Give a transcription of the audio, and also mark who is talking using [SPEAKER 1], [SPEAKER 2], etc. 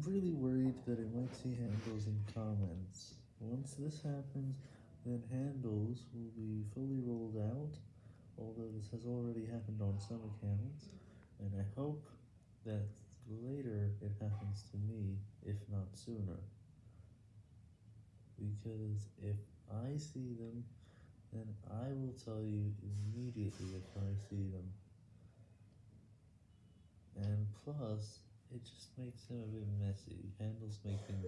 [SPEAKER 1] I'm really worried that I might see handles in comments. Once this happens, then handles will be fully rolled out, although this has already happened on some accounts, and I hope that later it happens to me, if not sooner. Because if I see them, then I will tell you immediately if I see them. And plus, it just makes them a bit messy, handles make things.